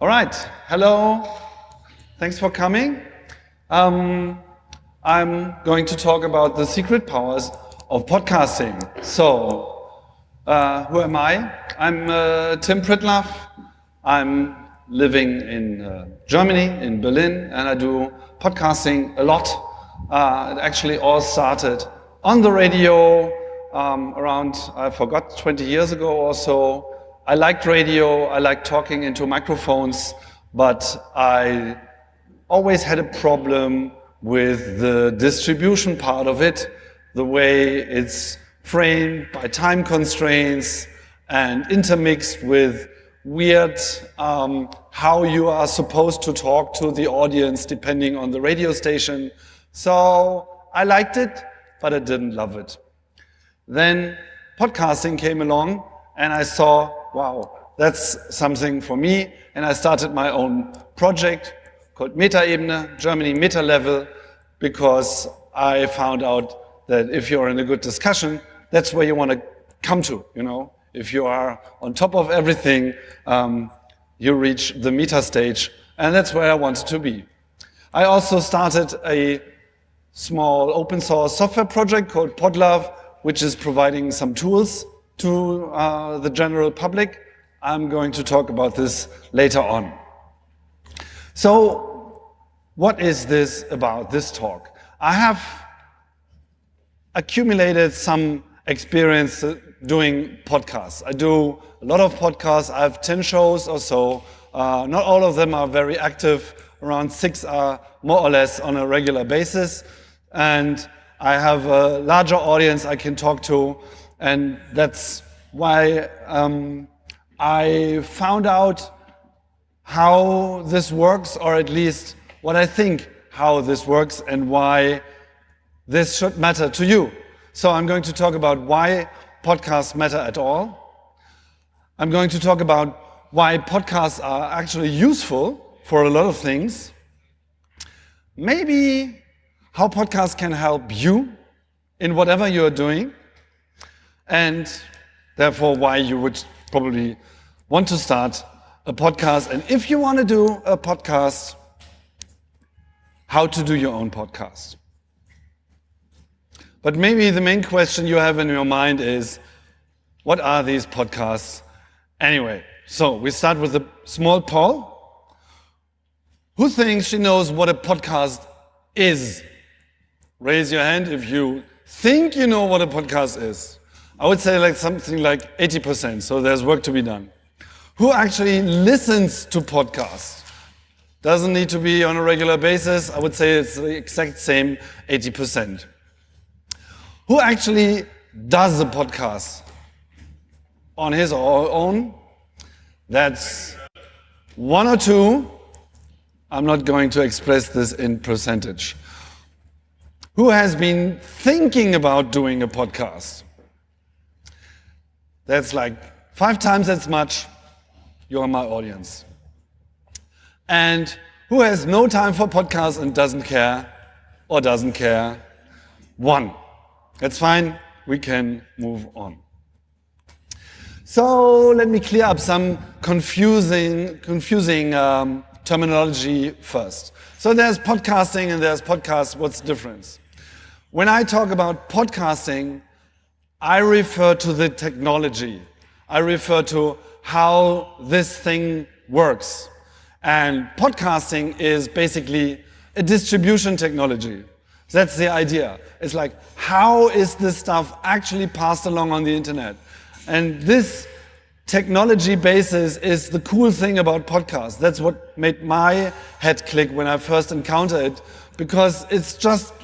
All right, hello. Thanks for coming. Um, I'm going to talk about the secret powers of podcasting. So, uh, who am I? I'm uh, Tim Pritlove. I'm living in uh, Germany, in Berlin, and I do podcasting a lot. Uh, it actually all started on the radio um, around, I forgot, 20 years ago or so. I liked radio, I liked talking into microphones, but I always had a problem with the distribution part of it, the way it's framed by time constraints and intermixed with weird um, how you are supposed to talk to the audience depending on the radio station. So I liked it, but I didn't love it. Then podcasting came along and I saw wow, that's something for me. And I started my own project called Metaebene, Germany Meta Level, because I found out that if you're in a good discussion, that's where you want to come to, you know. If you are on top of everything, um, you reach the meta stage, and that's where I wanted to be. I also started a small open source software project called Podlove, which is providing some tools to uh, the general public. I'm going to talk about this later on. So what is this about, this talk? I have accumulated some experience doing podcasts. I do a lot of podcasts. I have 10 shows or so. Uh, not all of them are very active. Around six are more or less on a regular basis. And I have a larger audience I can talk to. And that's why um, I found out how this works, or at least what I think how this works and why this should matter to you. So I'm going to talk about why podcasts matter at all. I'm going to talk about why podcasts are actually useful for a lot of things. Maybe how podcasts can help you in whatever you're doing. And therefore why you would probably want to start a podcast. And if you want to do a podcast, how to do your own podcast. But maybe the main question you have in your mind is, what are these podcasts anyway? So we start with a small poll. Who thinks she knows what a podcast is? Raise your hand if you think you know what a podcast is. I would say like something like 80%, so there's work to be done. Who actually listens to podcasts? Doesn't need to be on a regular basis. I would say it's the exact same 80%. Who actually does a podcast on his or her own? That's one or two. I'm not going to express this in percentage. Who has been thinking about doing a podcast? That's like five times as much. You're my audience. And who has no time for podcasts and doesn't care or doesn't care? One. That's fine. We can move on. So let me clear up some confusing, confusing um, terminology first. So there's podcasting and there's podcasts. What's the difference? When I talk about podcasting, I refer to the technology. I refer to how this thing works. And podcasting is basically a distribution technology. That's the idea. It's like, how is this stuff actually passed along on the internet? And this technology basis is the cool thing about podcasts. That's what made my head click when I first encountered it, because it's just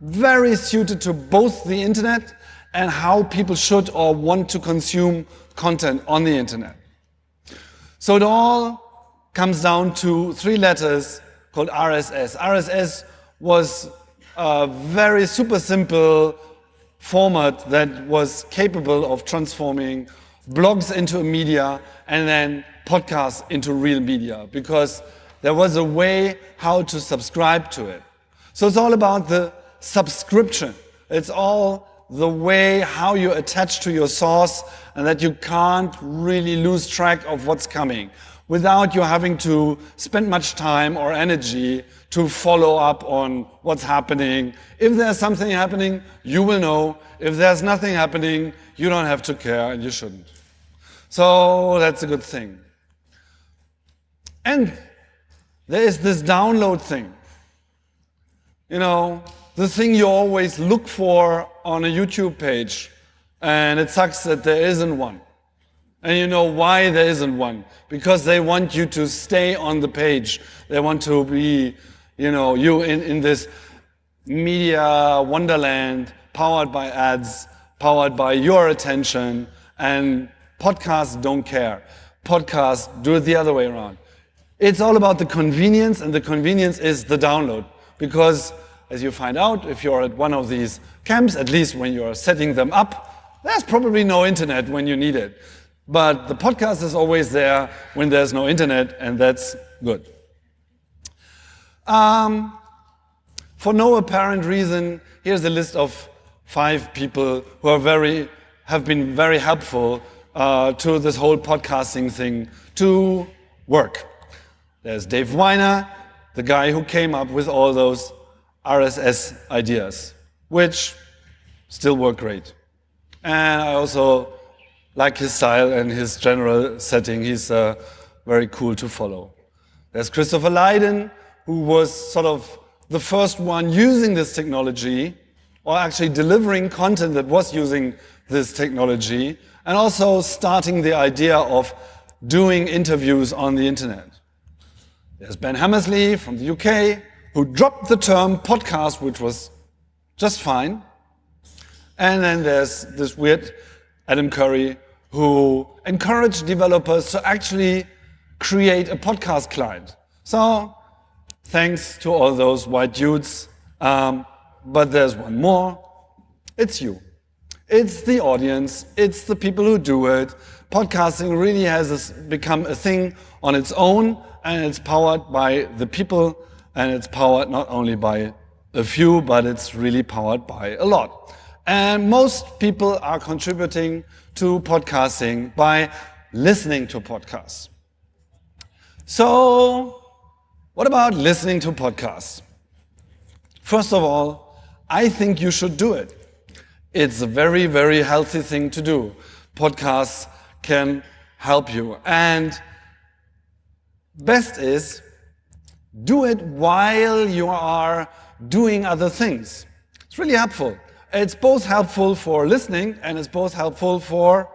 very suited to both the internet and how people should or want to consume content on the internet. So it all comes down to three letters called RSS. RSS was a very super simple format that was capable of transforming blogs into a media and then podcasts into real media because there was a way how to subscribe to it. So it's all about the subscription. It's all the way how you attach to your source and that you can't really lose track of what's coming. without you having to spend much time or energy to follow up on what's happening. If there's something happening, you will know. If there's nothing happening, you don't have to care and you shouldn't. So that's a good thing. And there is this download thing. You know, the thing you always look for on a YouTube page, and it sucks that there isn't one. And you know why there isn't one? Because they want you to stay on the page. They want to be, you know, you in, in this media wonderland powered by ads, powered by your attention, and podcasts don't care. Podcasts do it the other way around. It's all about the convenience, and the convenience is the download. Because as you find out, if you're at one of these camps, at least when you're setting them up, there's probably no internet when you need it. But the podcast is always there when there's no internet, and that's good. Um, for no apparent reason, here's a list of five people who are very, have been very helpful uh, to this whole podcasting thing to work. There's Dave Winer, the guy who came up with all those RSS ideas, which still work great. And I also like his style and his general setting. He's uh, very cool to follow. There's Christopher Lydon, who was sort of the first one using this technology, or actually delivering content that was using this technology, and also starting the idea of doing interviews on the internet. There's Ben Hammersley from the UK, who dropped the term podcast, which was just fine. And then there's this weird Adam Curry, who encouraged developers to actually create a podcast client. So thanks to all those white dudes. Um, but there's one more. It's you. It's the audience. It's the people who do it. Podcasting really has become a thing on its own, and it's powered by the people, and it's powered not only by a few, but it's really powered by a lot. And most people are contributing to podcasting by listening to podcasts. So, what about listening to podcasts? First of all, I think you should do it. It's a very, very healthy thing to do. Podcasts can help you. And best is do it while you are doing other things. It's really helpful. It's both helpful for listening and it's both helpful for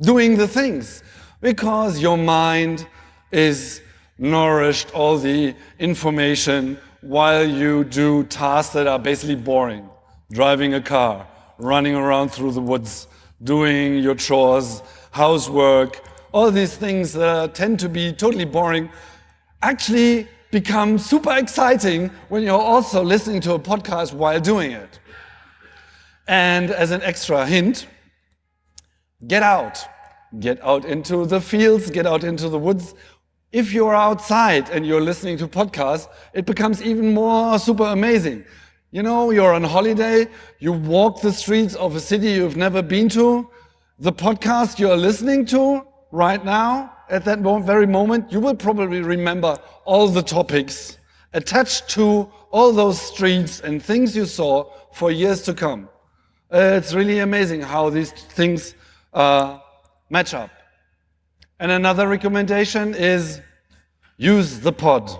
doing the things because your mind is nourished all the information while you do tasks that are basically boring. Driving a car, running around through the woods, doing your chores, housework, all these things that tend to be totally boring actually become super exciting when you're also listening to a podcast while doing it. And as an extra hint, get out. Get out into the fields, get out into the woods. If you're outside and you're listening to podcasts, it becomes even more super amazing. You know, you're on holiday, you walk the streets of a city you've never been to, the podcast you're listening to right now, at that very moment, you will probably remember all the topics attached to all those streets and things you saw for years to come. Uh, it's really amazing how these things uh, match up. And another recommendation is use the pod.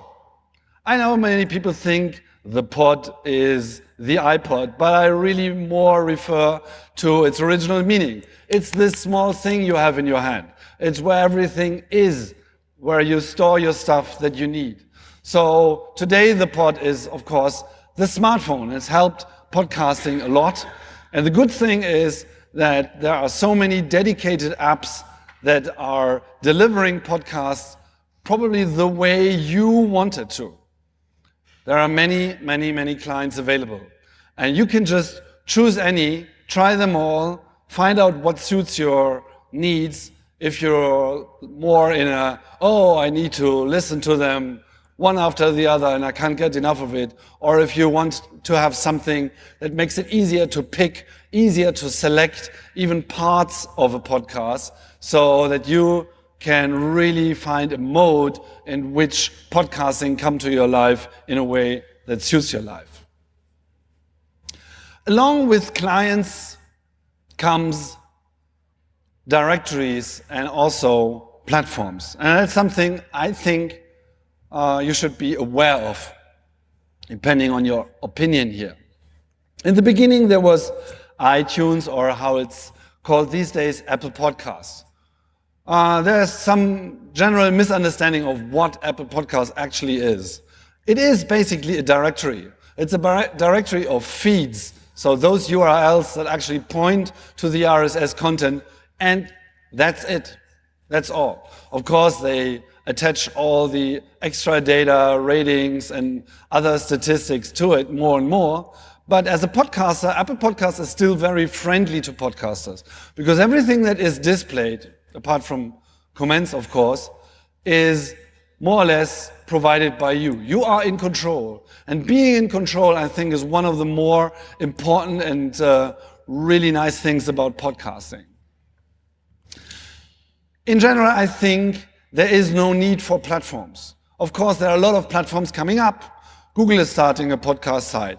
I know many people think the pod is the iPod, but I really more refer to its original meaning. It's this small thing you have in your hand. It's where everything is, where you store your stuff that you need. So today the pod is, of course, the smartphone. It's helped podcasting a lot. And the good thing is that there are so many dedicated apps that are delivering podcasts probably the way you want it to. There are many, many, many clients available. And you can just choose any, try them all, find out what suits your needs. If you're more in a, oh, I need to listen to them one after the other and I can't get enough of it. Or if you want to have something that makes it easier to pick, easier to select even parts of a podcast so that you can really find a mode in which podcasting come to your life in a way that suits your life. Along with clients comes directories and also platforms. And that's something I think uh, you should be aware of, depending on your opinion here. In the beginning, there was iTunes, or how it's called these days, Apple Podcasts. Uh, there's some general misunderstanding of what Apple Podcasts actually is. It is basically a directory. It's a directory of feeds. So those URLs that actually point to the RSS content, and that's it. That's all. Of course, they attach all the extra data, ratings, and other statistics to it more and more. But as a podcaster, Apple Podcasts is still very friendly to podcasters because everything that is displayed, apart from comments, of course, is more or less provided by you. You are in control. And being in control, I think, is one of the more important and uh, really nice things about podcasting. In general, I think there is no need for platforms. Of course, there are a lot of platforms coming up. Google is starting a podcast site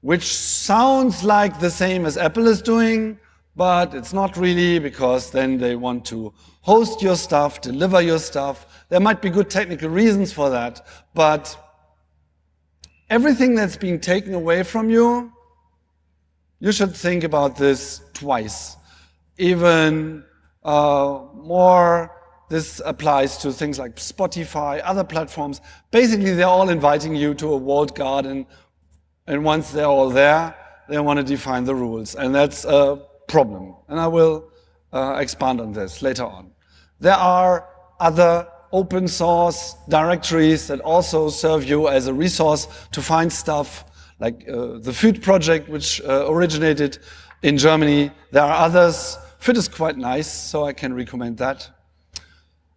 which sounds like the same as Apple is doing, but it's not really because then they want to host your stuff, deliver your stuff. There might be good technical reasons for that, but everything that's being taken away from you, you should think about this twice. Even uh, more, this applies to things like Spotify, other platforms. Basically, they're all inviting you to a walled garden and once they're all there, they want to define the rules. And that's a problem. And I will uh, expand on this later on. There are other open source directories that also serve you as a resource to find stuff like uh, the fyyd project, which uh, originated in Germany. There are others. Fit is quite nice, so I can recommend that.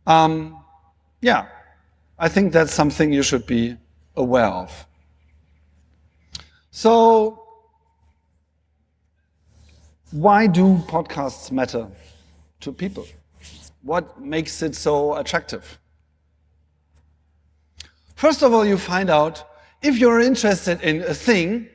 Um, yeah, I think that's something you should be aware of. So why do podcasts matter to people? What makes it so attractive? First of all, you find out if you're interested in a thing,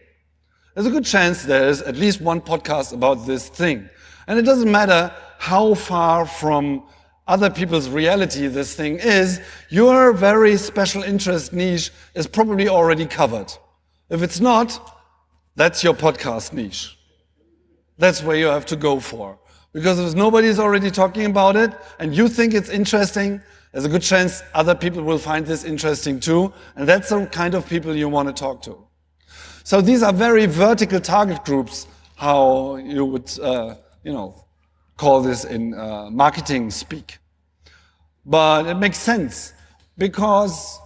there's a good chance there's at least one podcast about this thing. And it doesn't matter how far from other people's reality this thing is, your very special interest niche is probably already covered. If it's not, that's your podcast niche. That's where you have to go for. Because if nobody's already talking about it and you think it's interesting, there's a good chance other people will find this interesting too. And that's the kind of people you want to talk to. So these are very vertical target groups, how you would, uh, you know, call this in uh, marketing speak. But it makes sense because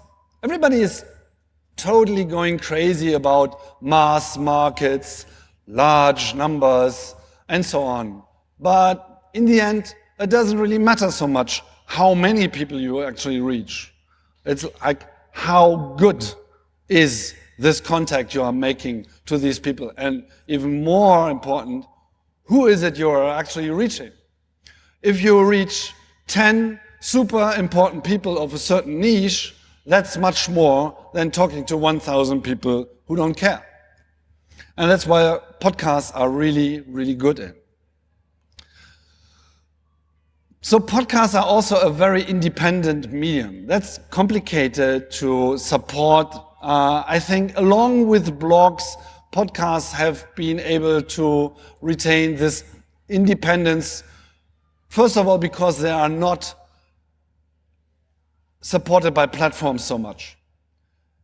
everybody is totally going crazy about mass markets, large numbers, and so on. But in the end, it doesn't really matter so much how many people you actually reach. It's like how good is this contact you are making to these people? And even more important, who is it you're actually reaching? If you reach 10 super important people of a certain niche, that's much more than talking to 1,000 people who don't care. And that's why podcasts are really, really good in. So podcasts are also a very independent medium. That's complicated to support. Uh, I think along with blogs, podcasts have been able to retain this independence. First of all, because they are not supported by platforms so much.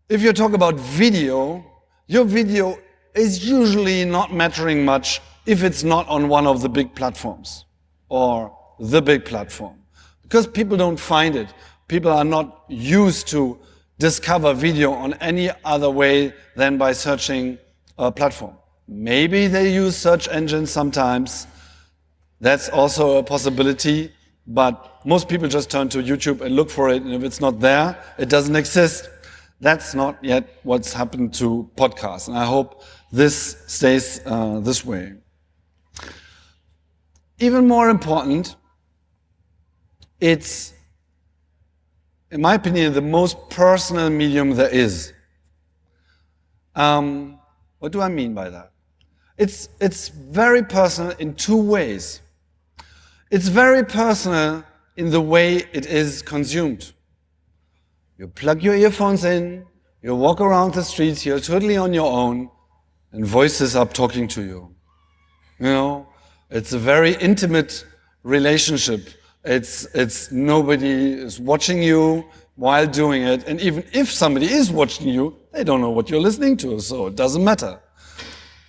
If you talk about video, your video is usually not mattering much if it's not on one of the big platforms or the big platform. Because people don't find it. People are not used to discover video on any other way than by searching a platform. Maybe they use search engines sometimes. That's also a possibility. But most people just turn to YouTube and look for it, and if it's not there, it doesn't exist. That's not yet what's happened to podcasts, and I hope this stays uh, this way. Even more important, it's in my opinion, the most personal medium there is. Um, what do I mean by that? It's, it's very personal in two ways. It's very personal in the way it is consumed. You plug your earphones in, you walk around the streets, you're totally on your own, and voices are talking to you. You know, it's a very intimate relationship. It's, it's nobody is watching you while doing it. And even if somebody is watching you, they don't know what you're listening to, so it doesn't matter.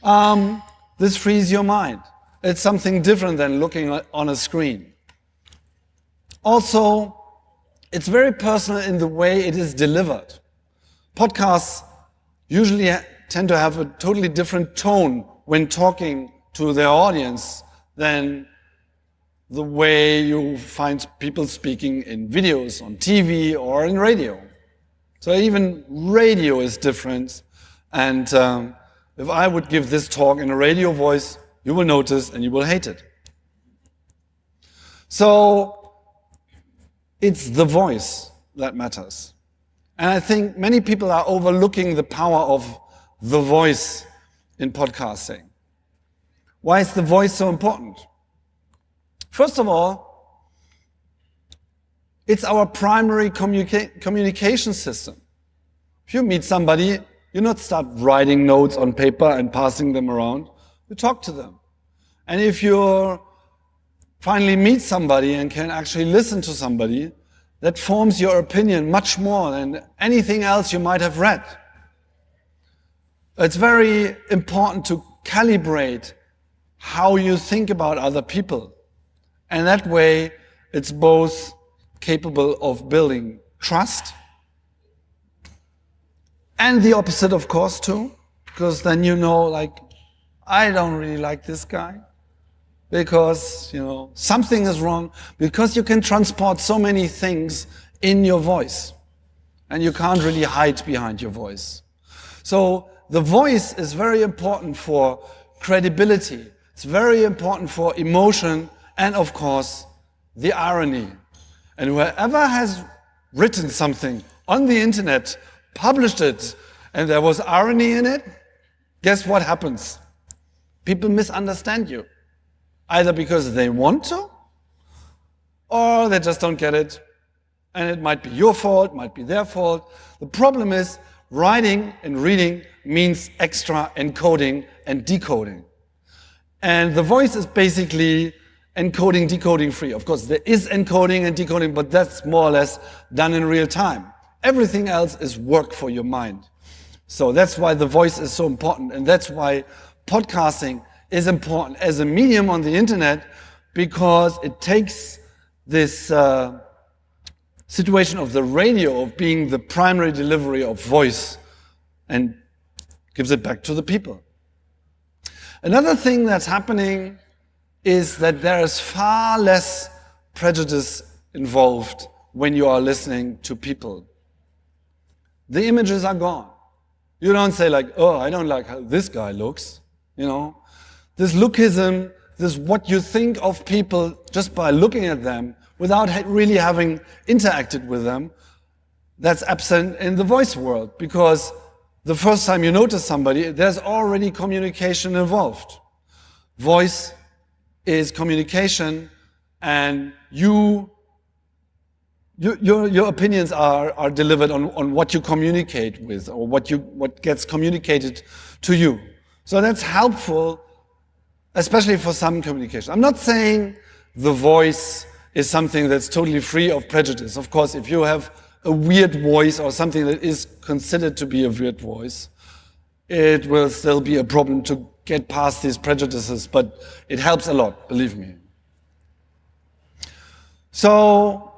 Um, this frees your mind. It's something different than looking on a screen. Also, it's very personal in the way it is delivered. Podcasts usually tend to have a totally different tone when talking to their audience than the way you find people speaking in videos, on TV, or in radio. So even radio is different. And um, if I would give this talk in a radio voice, you will notice and you will hate it. So it's the voice that matters. And I think many people are overlooking the power of the voice in podcasting. Why is the voice so important? First of all, it's our primary communica communication system. If you meet somebody, you not start writing notes on paper and passing them around. You talk to them. And if you finally meet somebody and can actually listen to somebody, that forms your opinion much more than anything else you might have read. It's very important to calibrate how you think about other people. And that way, it's both capable of building trust and the opposite, of course, too, because then you know, like, I don't really like this guy because, you know, something is wrong because you can transport so many things in your voice and you can't really hide behind your voice. So the voice is very important for credibility. It's very important for emotion and of course the irony. And whoever has written something on the internet, published it, and there was irony in it, guess what happens? People misunderstand you. Either because they want to, or they just don't get it. And it might be your fault, might be their fault. The problem is writing and reading means extra encoding and decoding. And the voice is basically encoding, decoding free. Of course, there is encoding and decoding, but that's more or less done in real time. Everything else is work for your mind. So that's why the voice is so important. And that's why podcasting is important as a medium on the internet because it takes this uh, situation of the radio of being the primary delivery of voice and gives it back to the people. Another thing that's happening is that there is far less prejudice involved when you are listening to people. The images are gone. You don't say like, oh, I don't like how this guy looks, you know. This lookism, this what you think of people just by looking at them without really having interacted with them, that's absent in the voice world because the first time you notice somebody, there's already communication involved. Voice is communication and you, you your, your opinions are, are delivered on, on what you communicate with or what, you, what gets communicated to you. So that's helpful, especially for some communication. I'm not saying the voice is something that's totally free of prejudice. Of course, if you have a weird voice or something that is considered to be a weird voice, it will still be a problem to get past these prejudices, but it helps a lot, believe me. So,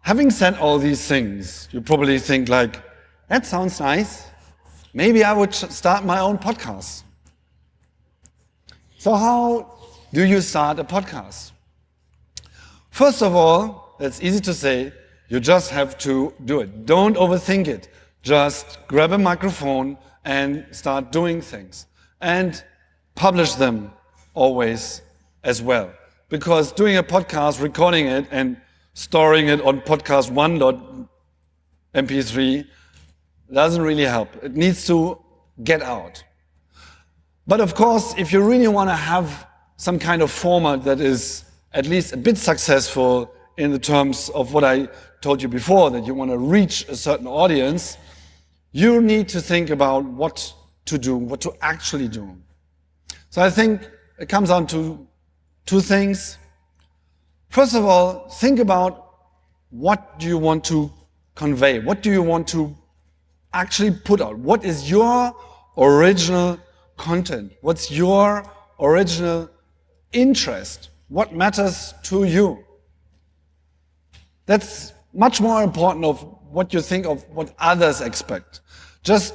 having said all these things, you probably think like, that sounds nice. Maybe I would start my own podcast. So how do you start a podcast? First of all, that's easy to say, you just have to do it. Don't overthink it. Just grab a microphone and start doing things. And publish them always as well. Because doing a podcast, recording it and storing it on podcast one MP3 doesn't really help. It needs to get out. But of course, if you really want to have some kind of format that is at least a bit successful in the terms of what I told you before, that you want to reach a certain audience, you need to think about what to do, what to actually do. So I think it comes down to two things. First of all, think about what do you want to convey? What do you want to actually put out? What is your original content? What's your original interest? What matters to you? That's much more important of what you think of what others expect. Just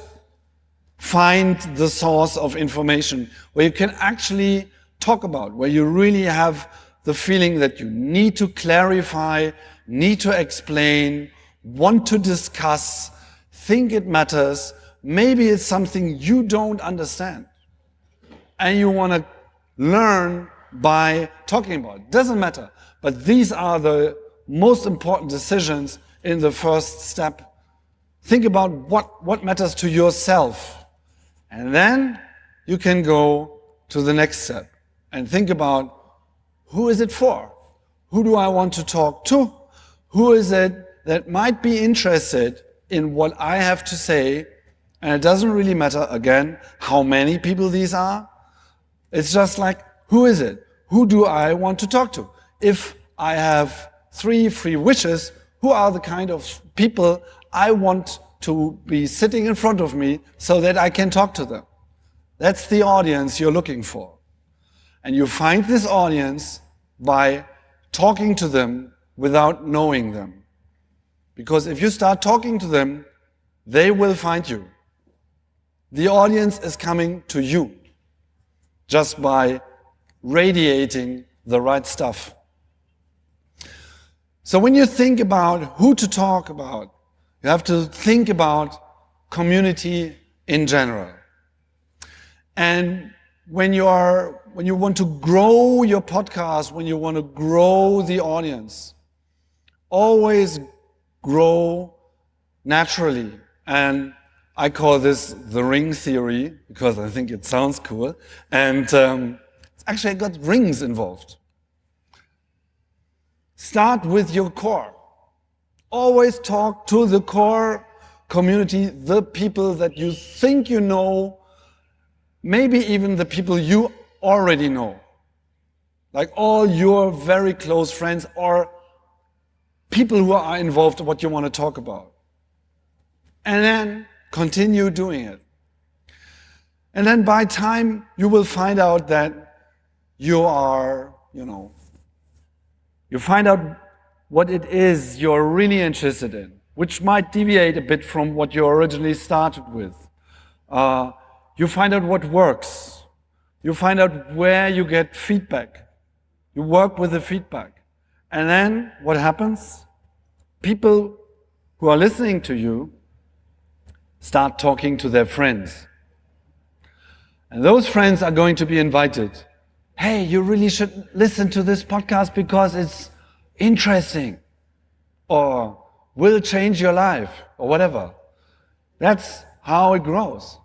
find the source of information where you can actually talk about, where you really have the feeling that you need to clarify, need to explain, want to discuss, think it matters, maybe it's something you don't understand and you want to learn by talking about it. Doesn't matter. But these are the most important decisions in the first step. Think about what, what matters to yourself. And then you can go to the next step and think about who is it for? Who do I want to talk to? Who is it that might be interested in what I have to say? And it doesn't really matter, again, how many people these are. It's just like, who is it? Who do I want to talk to? If I have three free wishes, who are the kind of people I want to be sitting in front of me so that I can talk to them? That's the audience you're looking for. And you find this audience by talking to them without knowing them. Because if you start talking to them, they will find you. The audience is coming to you just by radiating the right stuff. So when you think about who to talk about, you have to think about community in general. And when you are, when you want to grow your podcast, when you want to grow the audience, always grow naturally. And I call this the ring theory because I think it sounds cool. And um, actually got rings involved. Start with your core. Always talk to the core community, the people that you think you know, maybe even the people you already know. Like all your very close friends or people who are involved in what you want to talk about. And then continue doing it. And then by time you will find out that you are, you know, you find out what it is you're really interested in, which might deviate a bit from what you originally started with. Uh, you find out what works. You find out where you get feedback. You work with the feedback. And then what happens? People who are listening to you start talking to their friends. And those friends are going to be invited. Hey, you really should listen to this podcast because it's interesting or will change your life or whatever. That's how it grows.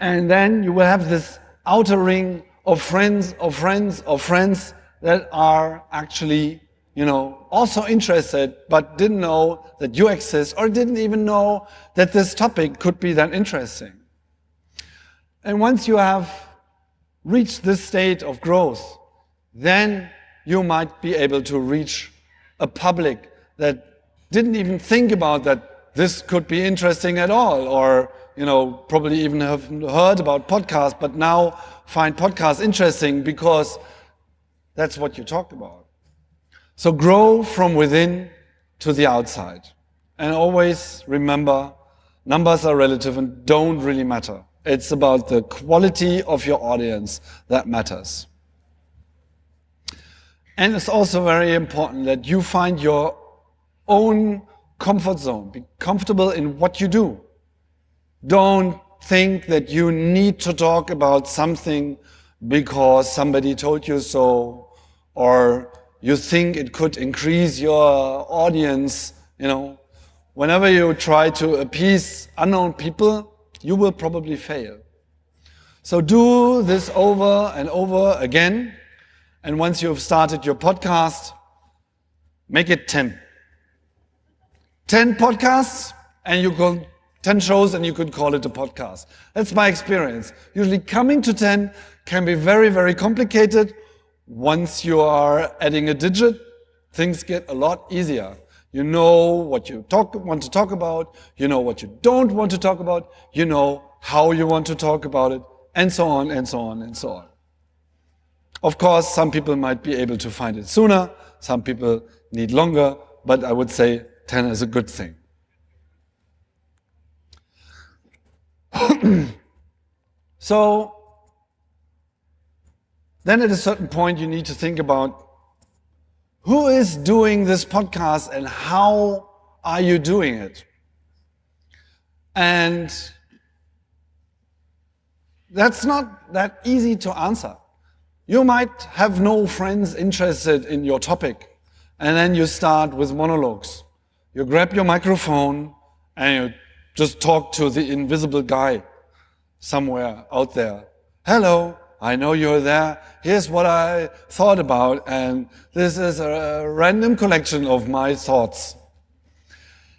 And then you will have this outer ring of friends, of friends, of friends that are actually you know, also interested, but didn't know that you exist or didn't even know that this topic could be that interesting. And once you have reached this state of growth, then you might be able to reach a public that didn't even think about that this could be interesting at all, or you know, probably even have heard about podcasts, but now find podcasts interesting because that's what you talked about. So grow from within to the outside. And always remember, numbers are relative and don't really matter. It's about the quality of your audience that matters. And it's also very important that you find your own comfort zone. Be comfortable in what you do. Don't think that you need to talk about something because somebody told you so or you think it could increase your audience, you know, whenever you try to appease unknown people, you will probably fail. So do this over and over again. And once you've started your podcast, make it 10. 10 podcasts and you can 10 shows and you could call it a podcast. That's my experience. Usually coming to 10 can be very, very complicated. Once you are adding a digit, things get a lot easier. You know what you talk, want to talk about, you know what you don't want to talk about, you know how you want to talk about it, and so on and so on and so on. Of course, some people might be able to find it sooner, some people need longer, but I would say 10 is a good thing. so, then at a certain point you need to think about who is doing this podcast and how are you doing it? And that's not that easy to answer. You might have no friends interested in your topic, and then you start with monologues. You grab your microphone and you just talk to the invisible guy somewhere out there. Hello, I know you're there. Here's what I thought about, and this is a random collection of my thoughts.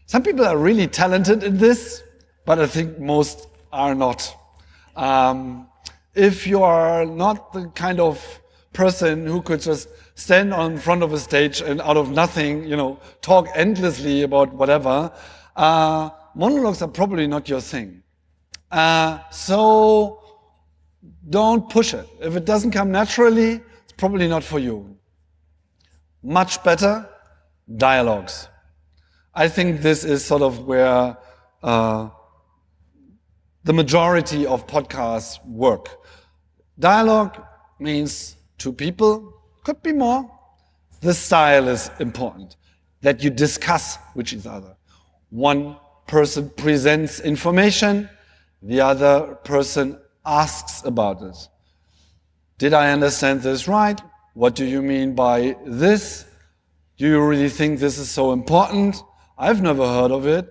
Some people are really talented in this, but I think most are not. Um, if you are not the kind of person who could just stand on front of a stage and out of nothing, you know, talk endlessly about whatever, uh, monologues are probably not your thing. Uh, so don't push it. If it doesn't come naturally, it's probably not for you. Much better, dialogues. I think this is sort of where uh, the majority of podcasts work. Dialogue means two people, could be more. The style is important, that you discuss with each other. One person presents information, the other person asks about this. Did I understand this right? What do you mean by this? Do you really think this is so important? I've never heard of it.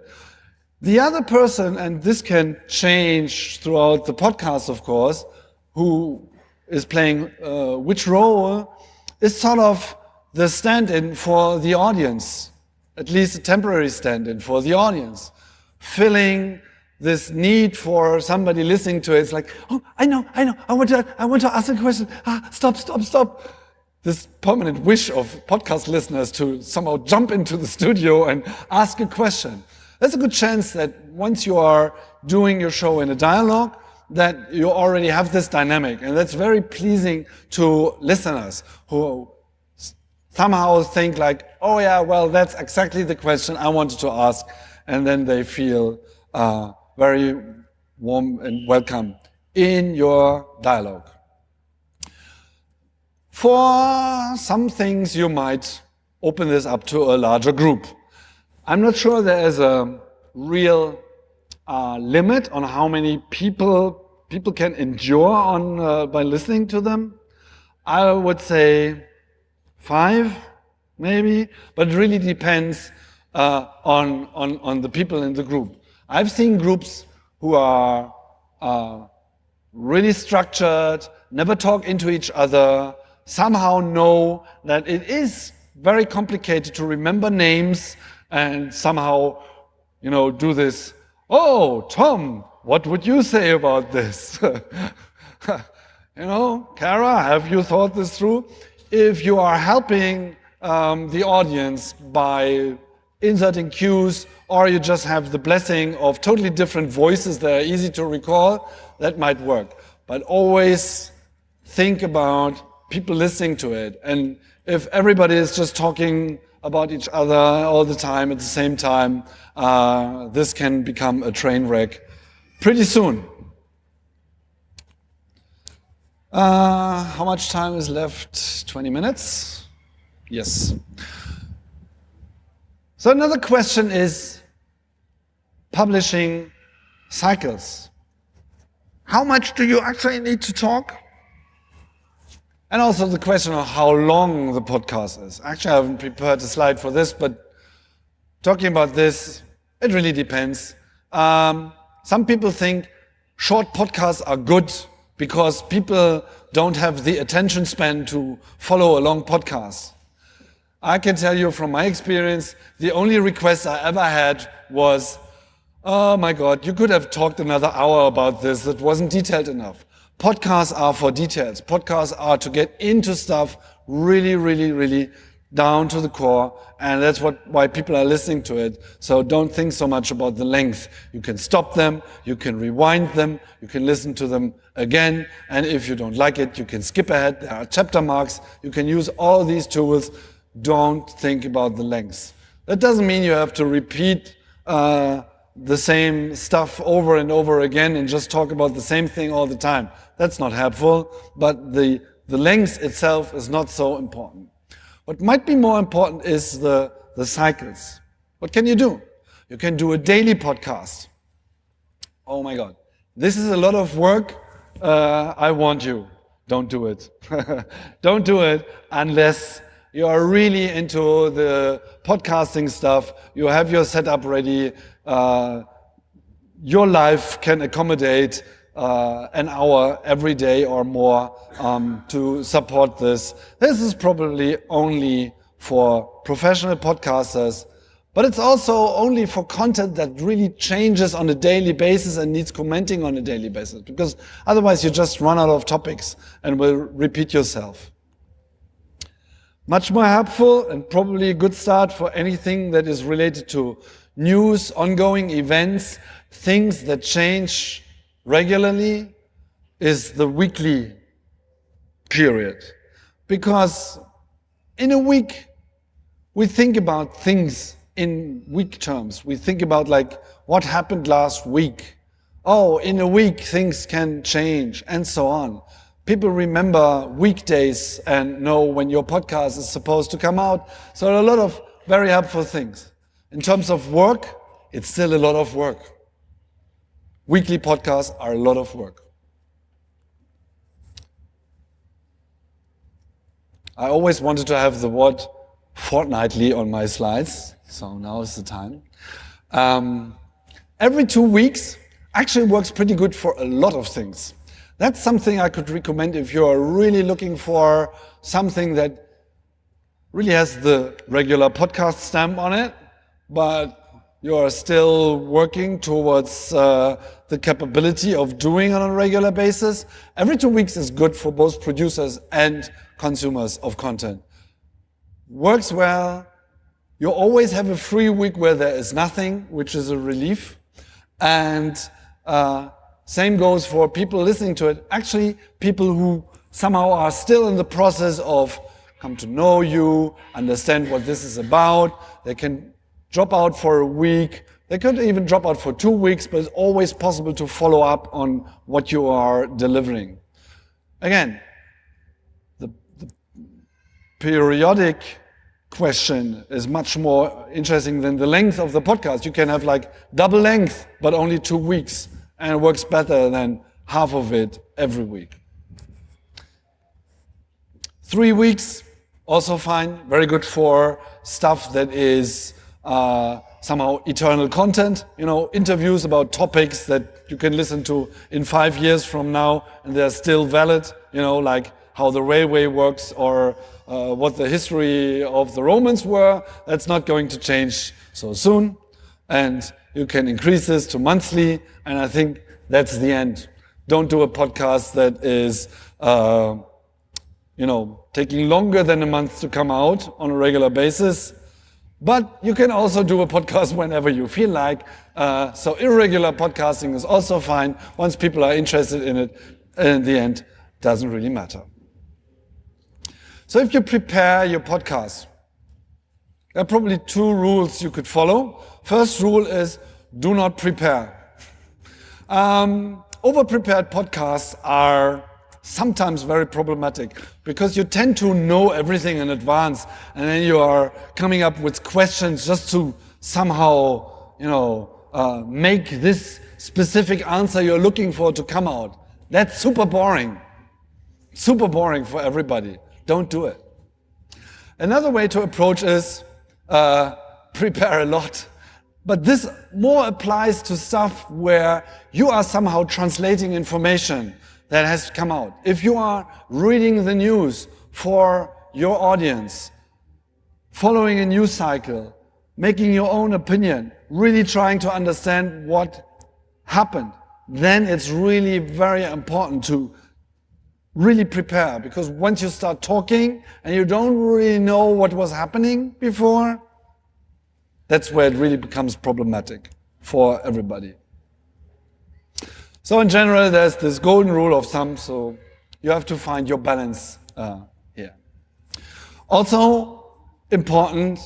The other person, and this can change throughout the podcast, of course, who is playing uh, which role, is sort of the stand-in for the audience, at least a temporary stand-in for the audience, filling this need for somebody listening to it. It's like, oh, I know, I know, I want to, I want to ask a question. Ah, stop, stop, stop. This permanent wish of podcast listeners to somehow jump into the studio and ask a question. There's a good chance that once you are doing your show in a dialogue, that you already have this dynamic. And that's very pleasing to listeners who somehow think like, oh yeah, well, that's exactly the question I wanted to ask. And then they feel uh, very warm and welcome in your dialogue. For some things, you might open this up to a larger group. I'm not sure there is a real uh, limit on how many people people can endure on uh, by listening to them. I would say five, maybe, but it really depends uh, on, on, on the people in the group. I've seen groups who are uh, really structured, never talk into each other, somehow know that it is very complicated to remember names and somehow, you know, do this, oh, Tom, what would you say about this? you know, Kara, have you thought this through? If you are helping um, the audience by inserting cues or you just have the blessing of totally different voices that are easy to recall, that might work. But always think about people listening to it. And if everybody is just talking about each other all the time at the same time, uh, this can become a train wreck pretty soon. Uh, how much time is left? 20 minutes? Yes. So another question is, publishing cycles. How much do you actually need to talk? And also the question of how long the podcast is. Actually, I haven't prepared a slide for this, but talking about this, It really depends. Um, some people think short podcasts are good because people don't have the attention span to follow a long podcast. I can tell you from my experience, the only request I ever had was, oh my God, you could have talked another hour about this. It wasn't detailed enough. Podcasts are for details. Podcasts are to get into stuff really, really, really down to the core. And that's what, why people are listening to it. So don't think so much about the length. You can stop them. You can rewind them. You can listen to them again. And if you don't like it, you can skip ahead. There are chapter marks. You can use all these tools. Don't think about the length. That doesn't mean you have to repeat uh, the same stuff over and over again and just talk about the same thing all the time. That's not helpful, but the, the length itself is not so important. What might be more important is the, the cycles. What can you do? You can do a daily podcast. Oh my God. This is a lot of work. Uh, I want you. Don't do it. Don't do it unless you are really into the podcasting stuff. You have your setup ready. Uh, your life can accommodate uh, an hour every day or more um, to support this. This is probably only for professional podcasters, but it's also only for content that really changes on a daily basis and needs commenting on a daily basis, because otherwise you just run out of topics and will repeat yourself. Much more helpful and probably a good start for anything that is related to news, ongoing events, things that change regularly is the weekly period. Because in a week, we think about things in week terms. We think about like what happened last week. Oh, in a week things can change and so on. People remember weekdays and know when your podcast is supposed to come out. So a lot of very helpful things. In terms of work, it's still a lot of work. Weekly podcasts are a lot of work. I always wanted to have the word fortnightly on my slides, so now is the time. Um, every two weeks actually works pretty good for a lot of things. That's something I could recommend if you're really looking for something that really has the regular podcast stamp on it, but you are still working towards uh, the capability of doing on a regular basis. Every two weeks is good for both producers and consumers of content. Works well. You always have a free week where there is nothing, which is a relief. And uh, same goes for people listening to it. Actually, people who somehow are still in the process of come to know you, understand what this is about. They can drop out for a week. They could even drop out for two weeks, but it's always possible to follow up on what you are delivering. Again, the, the periodic question is much more interesting than the length of the podcast. You can have like double length, but only two weeks, and it works better than half of it every week. Three weeks, also fine, very good for stuff that is uh, somehow eternal content, you know, interviews about topics that you can listen to in five years from now and they're still valid, you know, like how the railway works or uh, what the history of the Romans were. That's not going to change so soon. And you can increase this to monthly. And I think that's the end. Don't do a podcast that is, uh, you know, taking longer than a month to come out on a regular basis. But you can also do a podcast whenever you feel like. Uh, so irregular podcasting is also fine. Once people are interested in it, in the end, doesn't really matter. So if you prepare your podcast, there are probably two rules you could follow. First rule is do not prepare. Um, over-prepared podcasts are sometimes very problematic because you tend to know everything in advance and then you are coming up with questions just to somehow, you know, uh, make this specific answer you're looking for to come out. That's super boring. Super boring for everybody. Don't do it. Another way to approach is uh, prepare a lot But this more applies to stuff where you are somehow translating information that has come out. If you are reading the news for your audience, following a news cycle, making your own opinion, really trying to understand what happened, then it's really very important to really prepare because once you start talking and you don't really know what was happening before, that's where it really becomes problematic for everybody. So in general, there's this golden rule of thumb, so you have to find your balance uh, here. Also important,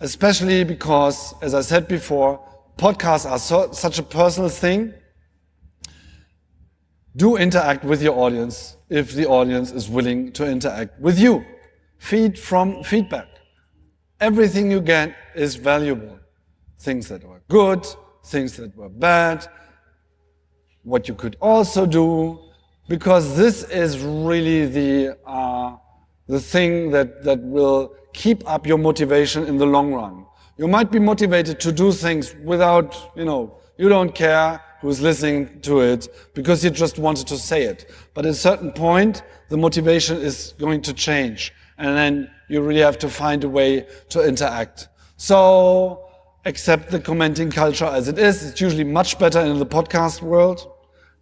especially because, as I said before, podcasts are so, such a personal thing. Do interact with your audience if the audience is willing to interact with you. Feed from feedback. Everything you get is valuable. Things that were good, things that were bad, what you could also do, because this is really the, uh, the thing that, that will keep up your motivation in the long run. You might be motivated to do things without, you know, you don't care who's listening to it because you just wanted to say it. But at a certain point, the motivation is going to change. And then you really have to find a way to interact. So accept the commenting culture as it is. It's usually much better in the podcast world.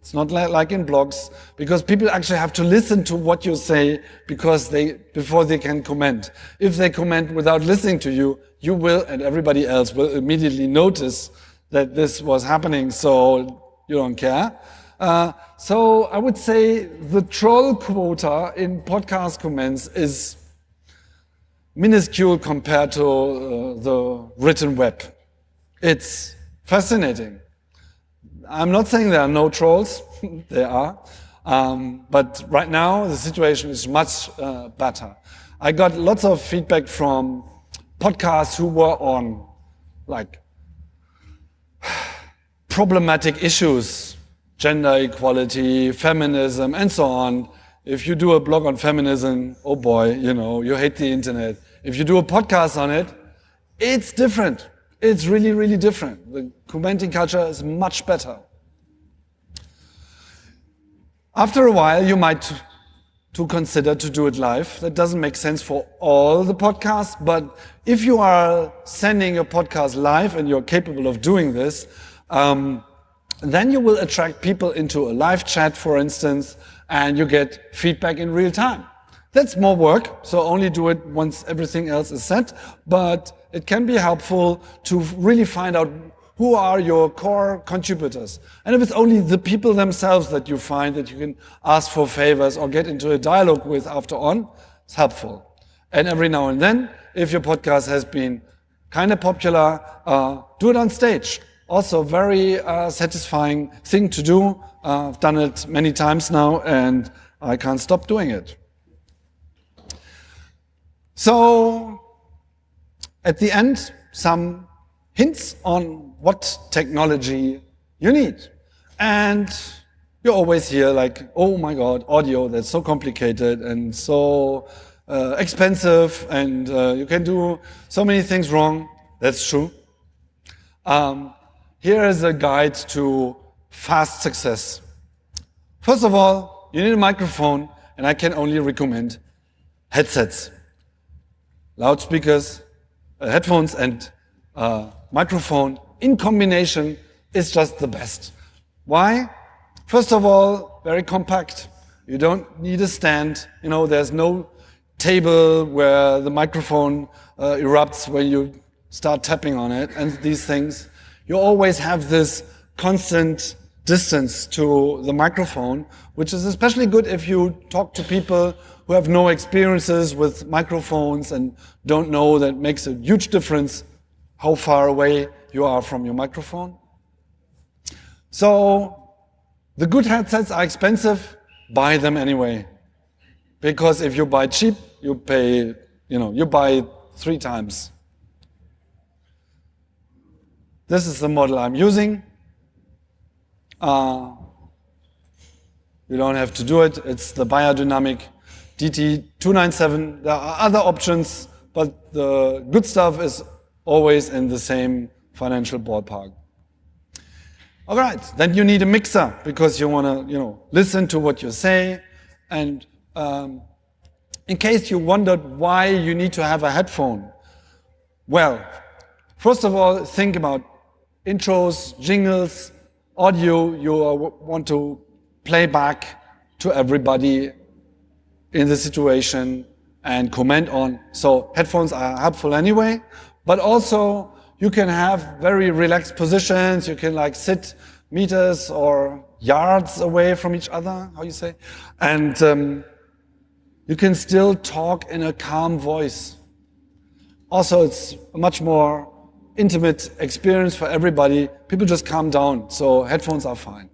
It's not like in blogs because people actually have to listen to what you say because they, before they can comment. If they comment without listening to you, you will and everybody else will immediately notice that this was happening. So you don't care. Uh, so I would say the troll quota in podcast comments is minuscule compared to uh, the written web. It's fascinating. I'm not saying there are no trolls, there are. Um, but right now, the situation is much uh, better. I got lots of feedback from podcasts who were on like problematic issues, gender equality, feminism, and so on. If you do a blog on feminism, oh boy, you know, you hate the internet. If you do a podcast on it, it's different. It's really, really different. The commenting culture is much better. After a while, you might to consider to do it live. That doesn't make sense for all the podcasts, but if you are sending your podcast live and you're capable of doing this, um, then you will attract people into a live chat, for instance, and you get feedback in real time. That's more work, so only do it once everything else is set, but it can be helpful to really find out who are your core contributors. And if it's only the people themselves that you find that you can ask for favors or get into a dialogue with after on, it's helpful. And every now and then, if your podcast has been kind of popular, uh, do it on stage. Also very uh, satisfying thing to do. Uh, I've done it many times now and I can't stop doing it. So at the end, some hints on what technology you need. And you always hear like, oh my God, audio, that's so complicated and so uh, expensive and uh, you can do so many things wrong. That's true. Um, here is a guide to fast success. First of all, you need a microphone and I can only recommend headsets loudspeakers, headphones and uh, microphone in combination is just the best. Why? First of all, very compact. You don't need a stand. You know, there's no table where the microphone uh, erupts when you start tapping on it and these things. You always have this constant distance to the microphone, which is especially good if you talk to people who have no experiences with microphones and don't know that makes a huge difference how far away you are from your microphone. So the good headsets are expensive, buy them anyway. Because if you buy cheap, you pay, you know, you buy three times. This is the model I'm using. Uh, you don't have to do it. It's the Beyerdynamic DT297. There are other options, but the good stuff is always in the same financial ballpark. All right, then you need a mixer because you want to, you know, listen to what you say. And um, in case you wondered why you need to have a headphone, well, first of all, think about intros, jingles, audio you want to play back to everybody in the situation and comment on. So headphones are helpful anyway, but also you can have very relaxed positions. You can like sit meters or yards away from each other, how you say, and um, you can still talk in a calm voice. Also, it's a much more intimate experience for everybody. People just calm down, so headphones are fine.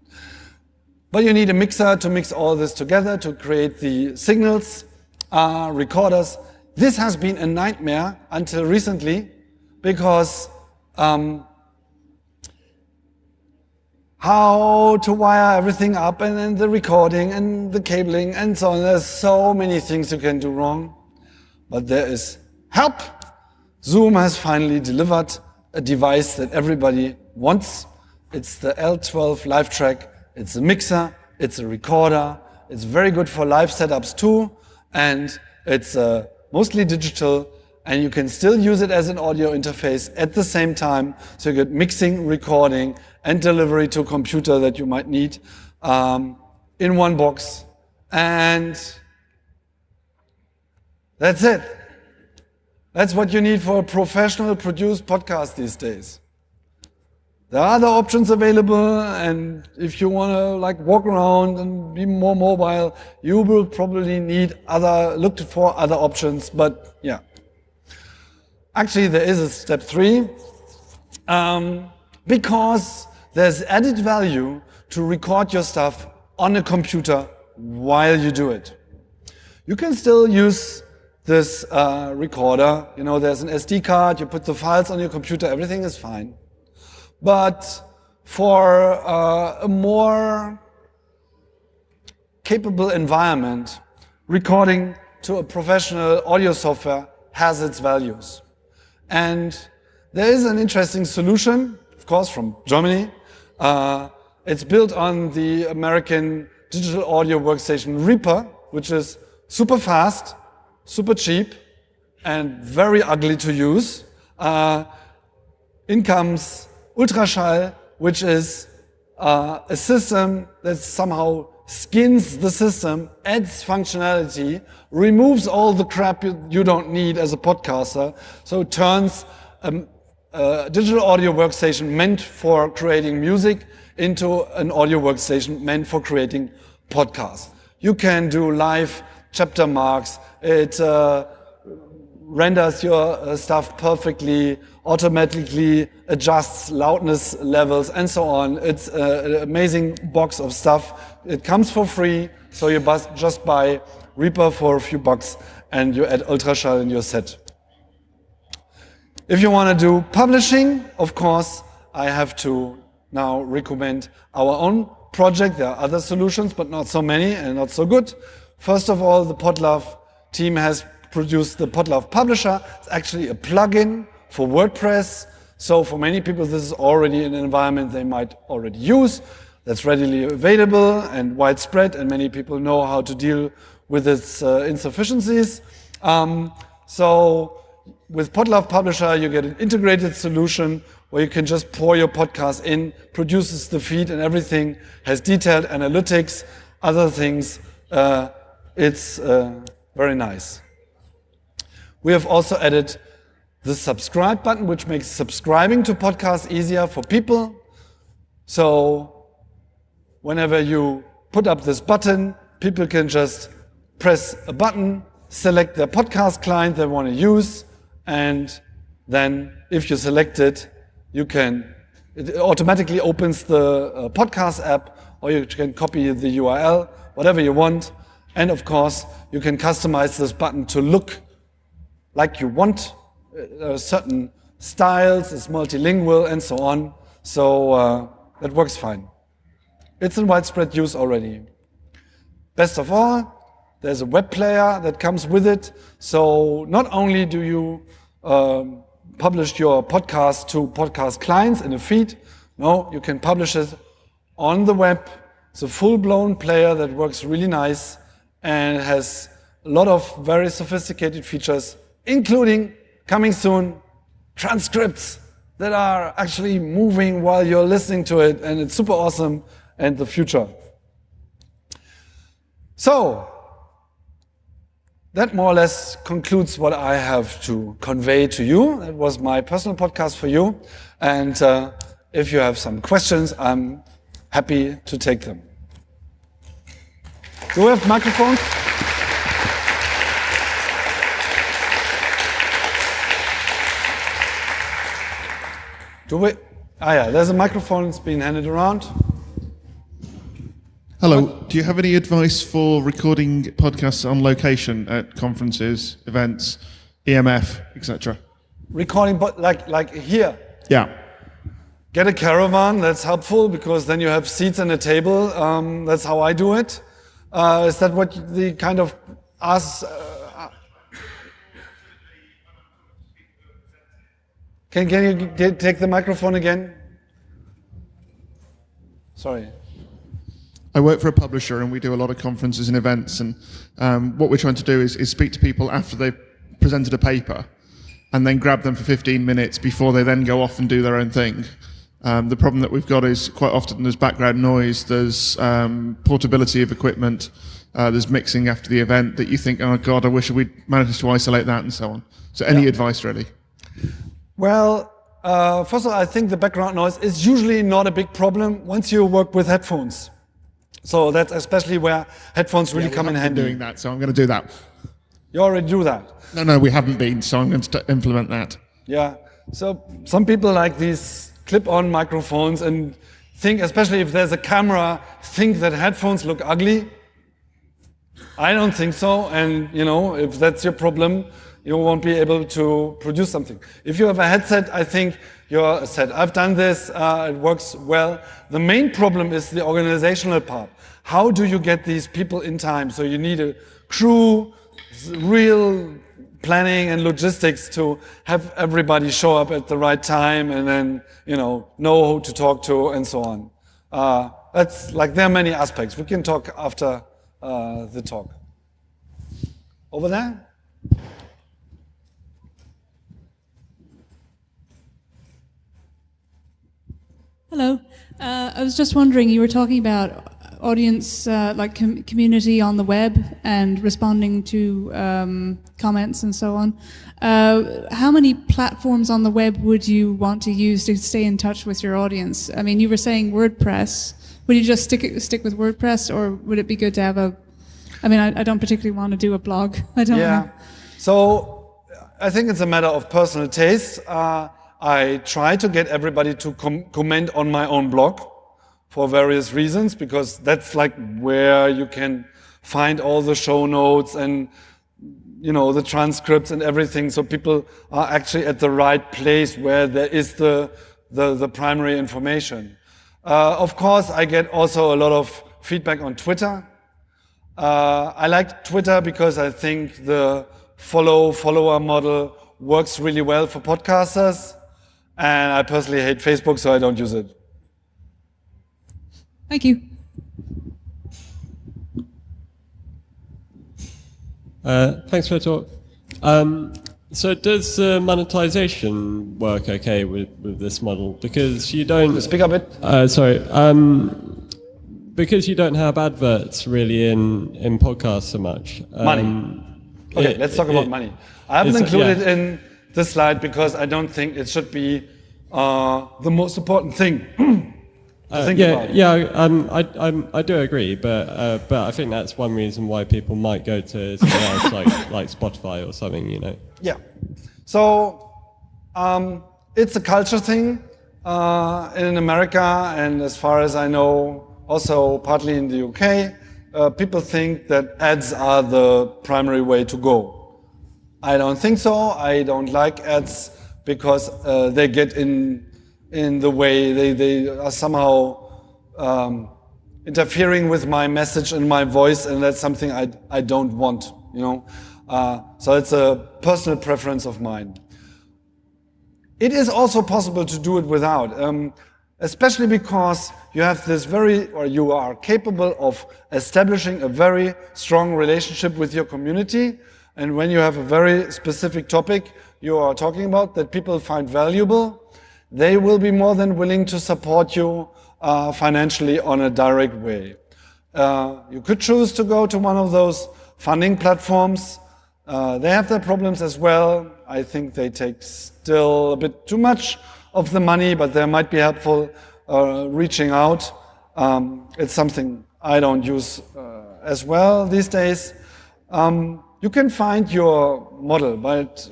But you need a mixer to mix all this together to create the signals, uh, recorders. This has been a nightmare until recently because um, how to wire everything up and then the recording and the cabling and so on. There's so many things you can do wrong, but there is help. Zoom has finally delivered a device that everybody wants. It's the L12 LiveTrak. It's a mixer, it's a recorder, it's very good for live setups too, and it's uh, mostly digital and you can still use it as an audio interface at the same time. So you get mixing, recording, and delivery to a computer that you might need um, in one box. And that's it. That's what you need for a professional produced podcast these days. There are other options available, and if you want to like walk around and be more mobile, you will probably need other, look for other options, but yeah. Actually, there is a step three, um, because there's added value to record your stuff on a computer while you do it. You can still use this uh, recorder. You know, there's an SD card, you put the files on your computer, everything is fine. But for uh, a more capable environment, recording to a professional audio software has its values. And there is an interesting solution, of course, from Germany. Uh, it's built on the American digital audio workstation Reaper, which is super fast, super cheap, and very ugly to use. Uh, in comes Ultraschall, which is uh, a system that somehow skins the system, adds functionality, removes all the crap you, you don't need as a podcaster, so it turns a, a digital audio workstation meant for creating music into an audio workstation meant for creating podcasts. You can do live chapter marks, it uh, renders your uh, stuff perfectly, automatically adjusts loudness levels and so on. It's an amazing box of stuff. It comes for free, so you just buy Reaper for a few bucks and you add Ultraschall in your set. If you want to do publishing, of course, I have to now recommend our own project. There are other solutions, but not so many and not so good. First of all, the Podlove team has produced the Podlove Publisher. It's actually a plugin for WordPress. So for many people, this is already an environment they might already use that's readily available and widespread, and many people know how to deal with its uh, insufficiencies. Um, so with Podlove Publisher, you get an integrated solution where you can just pour your podcast in, produces the feed and everything, has detailed analytics, other things. Uh, it's uh, very nice. We have also added the subscribe button, which makes subscribing to podcasts easier for people. So whenever you put up this button, people can just press a button, select their podcast client they want to use, and then if you select it, you can, it automatically opens the uh, podcast app, or you can copy the URL, whatever you want. And of course, you can customize this button to look like you want uh, certain styles, it's multilingual and so on. So uh, that works fine. It's in widespread use already. Best of all, there's a web player that comes with it. So not only do you um, publish your podcast to podcast clients in a feed. No, you can publish it on the web. It's a full-blown player that works really nice and has a lot of very sophisticated features, including coming soon transcripts that are actually moving while you're listening to it, and it's super awesome and the future. So, that more or less concludes what I have to convey to you. It was my personal podcast for you. And uh, if you have some questions, I'm happy to take them. Do we have microphones? Do we? Ah, yeah, there's a microphone that's been handed around. Hello. Do you have any advice for recording podcasts on location at conferences, events, EMF, etc.? Recording, but like like here. Yeah. Get a caravan. That's helpful because then you have seats and a table. Um, that's how I do it. Uh, is that what the kind of us? Uh, can can you take the microphone again? Sorry. I work for a publisher and we do a lot of conferences and events. And um, what we're trying to do is, is speak to people after they've presented a paper and then grab them for 15 minutes before they then go off and do their own thing. Um, the problem that we've got is quite often there's background noise, there's um, portability of equipment, uh, there's mixing after the event that you think, oh God, I wish we'd managed to isolate that and so on. So any yeah. advice really? Well, uh, first of all, I think the background noise is usually not a big problem once you work with headphones. So that's especially where headphones really yeah, come in handy. doing that, so I'm going to do that. You already do that? No, no, we haven't been, so I'm going to implement that. Yeah. So some people like these clip-on microphones and think, especially if there's a camera, think that headphones look ugly. I don't think so. And, you know, if that's your problem, you won't be able to produce something. If you have a headset, I think you're set. I've done this, uh, it works well. The main problem is the organizational part. How do you get these people in time? So you need a crew, real planning and logistics to have everybody show up at the right time and then, you know, know who to talk to and so on. Uh, that's like, there are many aspects. We can talk after uh, the talk. Over there? Hello. Uh, I was just wondering, you were talking about audience, uh, like com community on the web and responding to um, comments and so on. Uh, how many platforms on the web would you want to use to stay in touch with your audience? I mean, you were saying WordPress. Would you just stick stick with WordPress, or would it be good to have a? I mean, I, I don't particularly want to do a blog. I don't. Yeah. Know. So I think it's a matter of personal taste. I try to get everybody to com comment on my own blog for various reasons, because that's like where you can find all the show notes and you know the transcripts and everything. So people are actually at the right place where there is the the, the primary information. Uh, of course i get also a lot of feedback on twitter. Uh, i like twitter because i think the follow follower model works really well for podcasters and I personally hate Facebook, so I don't use it. Thank you. Uh, thanks for the talk. Um, so does uh, monetization work okay with, with this model? Because you don't... Speak up it. Uh, sorry. Um, because you don't have adverts really in, in podcasts so much. Um, money. Okay, it, let's talk about money. I haven't included yeah. in this slide because I don't think it should be uh, the most important thing. Uh, yeah, yeah, um, I, I'm, i do agree, but uh, but I think that's one reason why people might go to something else like like Spotify or something, you know. Yeah, so um, it's a culture thing uh, in America, and as far as I know, also partly in the UK, uh, people think that ads are the primary way to go. I don't think so. I don't like ads because uh, they get in in the way. They they are somehow um, interfering with my message and my voice, and that's something I I don't want. You know, uh, so it's a personal preference of mine. it is also possible to do it without, um, especially because you have this very, or you are capable of establishing a very strong relationship with your community. And when you have a very specific topic you are talking about that people find valuable, they will be more than willing to support you uh, financially on a direct way. Uh, you could choose to go to one of those funding platforms. Uh, they have their problems as well. I think they take still a bit too much of the money, but they might be helpful uh, reaching out. Um, it's something I don't use uh, as well these days. Um, you can find your model, but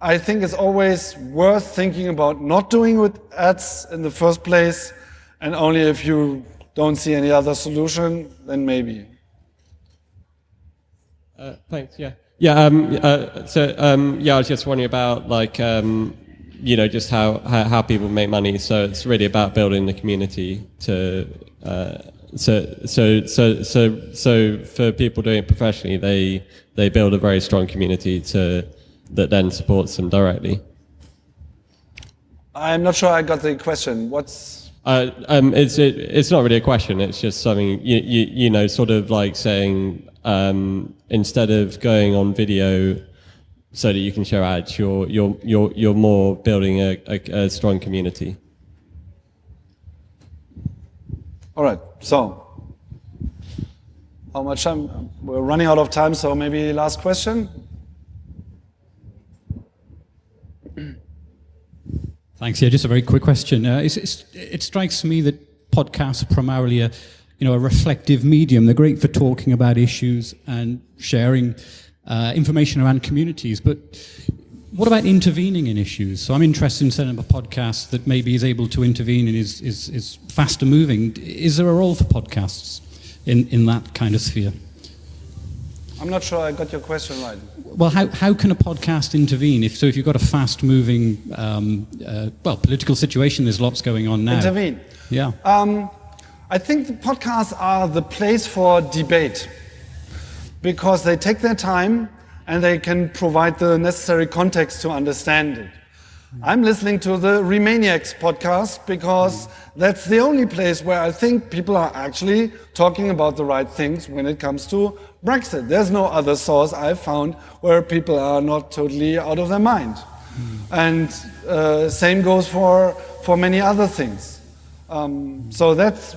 I think it's always worth thinking about not doing with ads in the first place, and only if you don't see any other solution, then maybe. Uh, thanks. Yeah. Yeah. Um, uh, so um, yeah, I was just wondering about like um, you know just how, how, how people make money. So it's really about building the community to. Uh, so so so so so for people doing it professionally, they they build a very strong community to that then supports them directly. I'm not sure I got the question. What's uh, um, it's it, it's not really a question. It's just something you you, you know, sort of like saying um, instead of going on video so that you can show ads, you're you're you're you're more building a, a, a strong community. All right. So how much time? We're running out of time. So maybe last question. Thanks. Yeah, just a very quick question. Uh, it's, it's, it strikes me that podcasts are primarily a, you know, a reflective medium. They're great for talking about issues and sharing uh, information around communities. But what about intervening in issues? So I'm interested in setting up a podcast that maybe is able to intervene and is, is, is faster moving. Is there a role for podcasts in, in that kind of sphere? I'm not sure I got your question right. Well, how, how can a podcast intervene? If so, if you've got a fast-moving, um, uh, well, political situation, there's lots going on now. Intervene. Yeah. Um, I think the podcasts are the place for debate because they take their time and they can provide the necessary context to understand it. I'm listening to the Remaniacs podcast because that's the only place where I think people are actually talking about the right things when it comes to Brexit. There's no other source I've found where people are not totally out of their mind. Mm. And uh, same goes for, for many other things. Um, so that's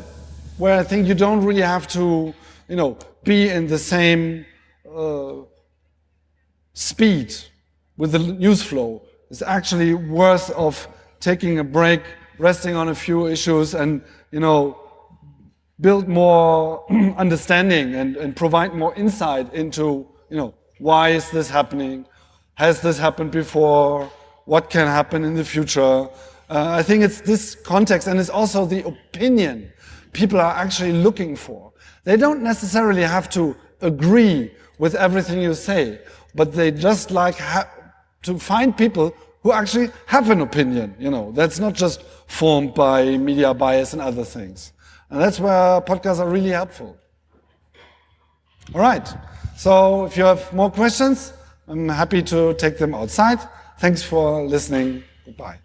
where I think you don't really have to, you know, be in the same uh, speed with the news flow. It's actually worth of taking a break, resting on a few issues and, you know, build more understanding and, and provide more insight into, you know, why is this happening? Has this happened before? What can happen in the future? Uh, I think it's this context and it's also the opinion people are actually looking for. They don't necessarily have to agree with everything you say, but they just like to find people who actually have an opinion, you know, that's not just formed by media bias and other things. And that's where podcasts are really helpful. All right. So if you have more questions, I'm happy to take them outside. Thanks for listening. Goodbye.